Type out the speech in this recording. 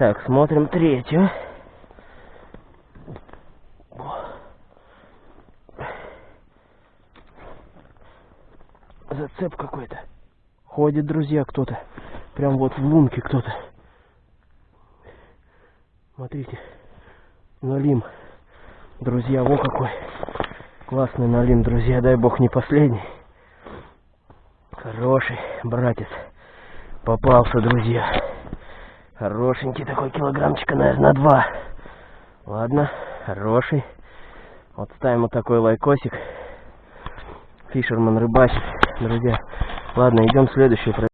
Так, смотрим третью. Зацеп какой-то. Ходит, друзья, кто-то. Прям вот в лунке кто-то. Смотрите. Налим. Друзья, во какой. Классный налим, друзья. Дай бог не последний. Хороший братец. Попался, друзья. Хорошенький такой килограммчика, наверное, на два. Ладно, хороший. Вот ставим вот такой лайкосик. Фишерман рыбачит, друзья. Ладно, идем следующий.